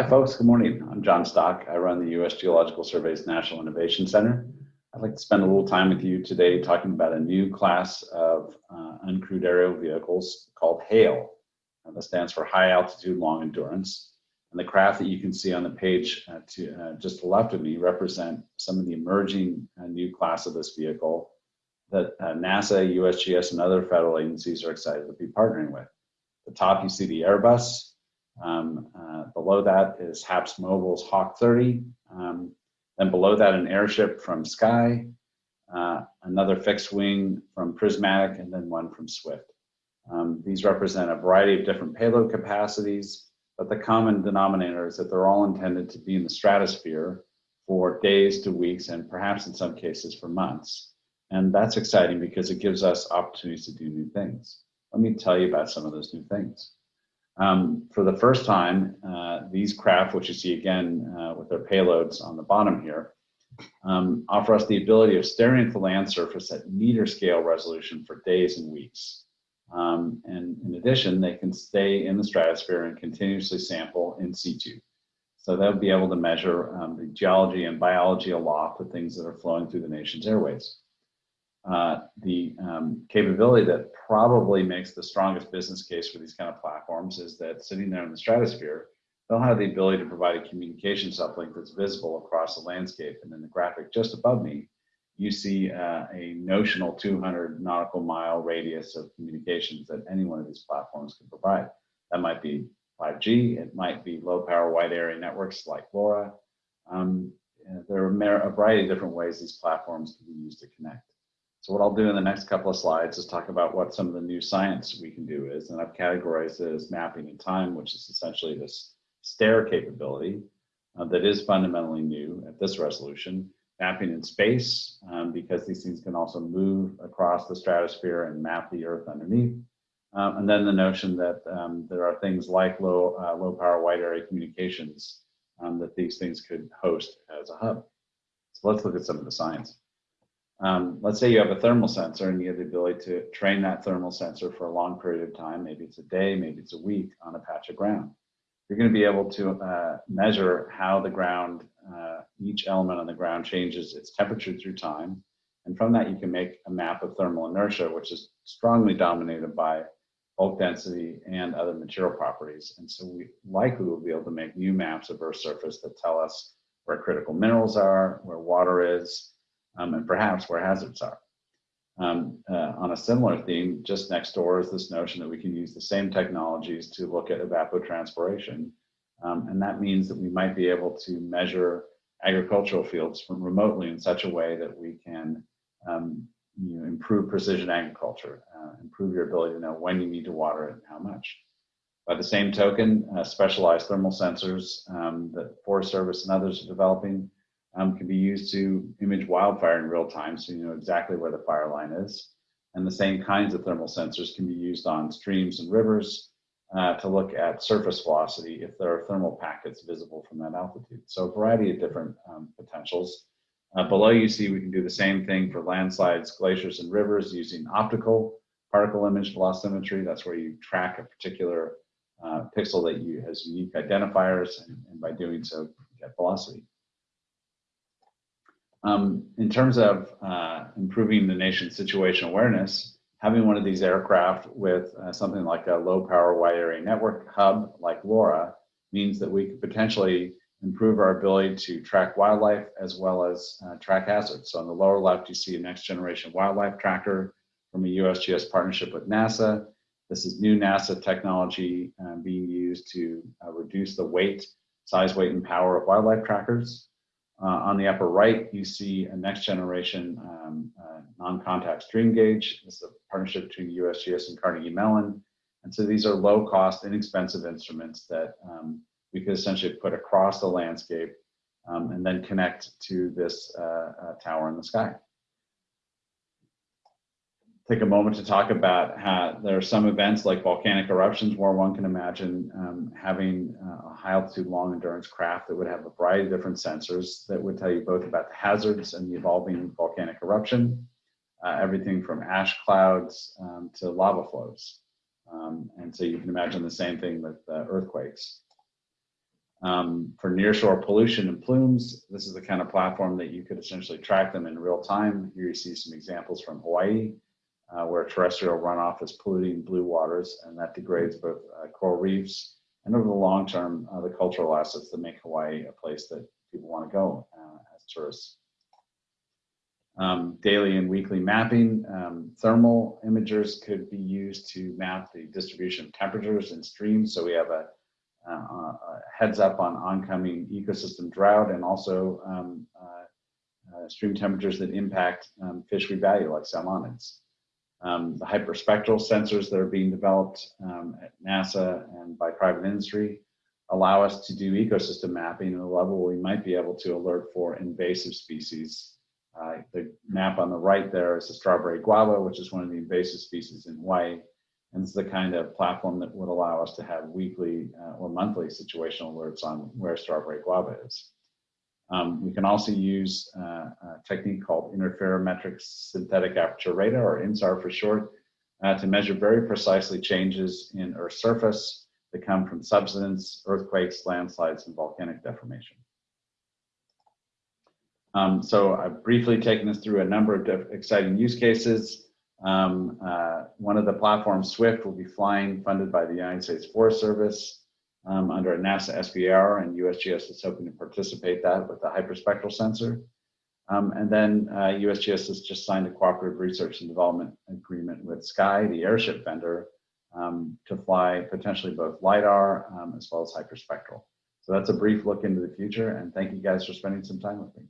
Hi folks, good morning. I'm John Stock. I run the U.S. Geological Survey's National Innovation Center. I'd like to spend a little time with you today talking about a new class of uh, uncrewed aerial vehicles called HALE. Uh, that stands for High Altitude Long Endurance. And the craft that you can see on the page uh, to uh, just to the left of me represent some of the emerging uh, new class of this vehicle that uh, NASA, USGS, and other federal agencies are excited to be partnering with. At the top, you see the Airbus, um, uh, below that is HAPS Mobile's Hawk 30. Um, then below that, an airship from Sceye, uh, another fixed wing from Prismatic, and then one from Swift. Um, these represent a variety of different payload capacities, but the common denominator is that they're all intended to be in the stratosphere for days to weeks, and perhaps in some cases for months. And that's exciting because it gives us opportunities to do new things. Let me tell you about some of those new things. Um, for the first time, uh, these craft, which you see again uh, with their payloads on the bottom here, um, offer us the ability of staring at the land surface at meter scale resolution for days and weeks. Um, and in addition, they can stay in the stratosphere and continuously sample in situ. So they'll be able to measure um, the geology and biology aloft of things that are flowing through the nation's airways uh, the um, capability that probably makes the strongest business case for these kind of platforms is that sitting there in the stratosphere, they'll have the ability to provide a communications uplink that's visible across the landscape. And in the graphic just above me, you see uh, a notional 200 nautical mile radius of communications that any one of these platforms can provide. That might be 5G, it might be low power wide area networks like LoRa. Um, there are a variety of different ways these platforms can be used to connect. So what I'll do in the next couple of slides is talk about what some of the new science we can do is, and I've categorized it as mapping in time, which is essentially this stare capability uh, that is fundamentally new at this resolution. Mapping in space, um, because these things can also move across the stratosphere and map the Earth underneath. Um, and then the notion that um, there are things like low, uh, low power wide area communications um, that these things could host as a hub. So let's look at some of the science. Um, let's say you have a thermal sensor and you have the ability to train that thermal sensor for a long period of time, maybe it's a day, maybe it's a week on a patch of ground. You're going to be able to uh, measure how the ground, uh, each element on the ground changes its temperature through time. And from that, you can make a map of thermal inertia, which is strongly dominated by bulk density and other material properties. And so we likely will be able to make new maps of Earth's surface that tell us where critical minerals are, where water is, um, and perhaps where hazards are. Um, uh, on a similar theme, just next door is this notion that we can use the same technologies to look at evapotranspiration. Um, and that means that we might be able to measure agricultural fields from remotely in such a way that we can um, you know, improve precision agriculture, uh, improve your ability to know when you need to water it and how much. By the same token, uh, specialized thermal sensors um, that Forest Service and others are developing um, can be used to image wildfire in real time so you know exactly where the fire line is. And the same kinds of thermal sensors can be used on streams and rivers uh, to look at surface velocity if there are thermal packets visible from that altitude. So a variety of different um, potentials. Uh, below you see we can do the same thing for landslides, glaciers, and rivers using optical particle image velocimetry. That's where you track a particular uh, pixel that you has unique identifiers, and, and by doing so, get velocity. Um, in terms of uh, improving the nation's situation awareness, having one of these aircraft with uh, something like a low power wide area network hub like LoRa means that we could potentially improve our ability to track wildlife as well as uh, track hazards. So on the lower left, you see a next generation wildlife tracker from a USGS partnership with NASA. This is new NASA technology uh, being used to uh, reduce the weight, size, weight, and power of wildlife trackers. Uh, on the upper right, you see a next generation um, uh, non-contact stream gauge. This is a partnership between USGS and Carnegie Mellon. And so these are low cost, inexpensive instruments that um, we could essentially put across the landscape um, and then connect to this uh, uh tower in the sky take a moment to talk about how there are some events like volcanic eruptions where one can imagine um, having uh, a high altitude long endurance craft that would have a variety of different sensors that would tell you both about the hazards and the evolving volcanic eruption, uh, everything from ash clouds um, to lava flows. Um, and so you can imagine the same thing with uh, earthquakes. Um, for nearshore pollution and plumes, this is the kind of platform that you could essentially track them in real time. Here you see some examples from Hawaii, uh, where terrestrial runoff is polluting blue waters, and that degrades both uh, coral reefs and over the long term, uh, the cultural assets that make Hawaii a place that people want to go uh, as tourists. Um, daily and weekly mapping, um, thermal imagers could be used to map the distribution of temperatures in streams. So we have a uh, uh, heads up on oncoming ecosystem drought and also um, uh, stream temperatures that impact um, fish we value like salmonids. Um, the hyperspectral sensors that are being developed um, at NASA and by private industry allow us to do ecosystem mapping at a level we might be able to alert for invasive species. Uh, the map on the right there is the strawberry guava, which is one of the invasive species in Hawaii. And it's the kind of platform that would allow us to have weekly uh, or monthly situational alerts on where strawberry guava is. Um, we can also use uh, a technique called interferometric synthetic aperture radar, or INSAR for short, uh, to measure very precisely changes in Earth's surface that come from subsidence, earthquakes, landslides, and volcanic deformation. Um, so I've briefly taken us through a number of exciting use cases. Um, uh, one of the platforms, Swift, will be flying funded by the United States Forest Service um, under a NASA SBR and USGS is hoping to participate that with the hyperspectral sensor. Um, and then uh, USGS has just signed a cooperative research and development agreement with Sceye, the airship vendor, um, to fly potentially both LIDAR um, as well as hyperspectral. So that's a brief look into the future, and thank you guys for spending some time with me.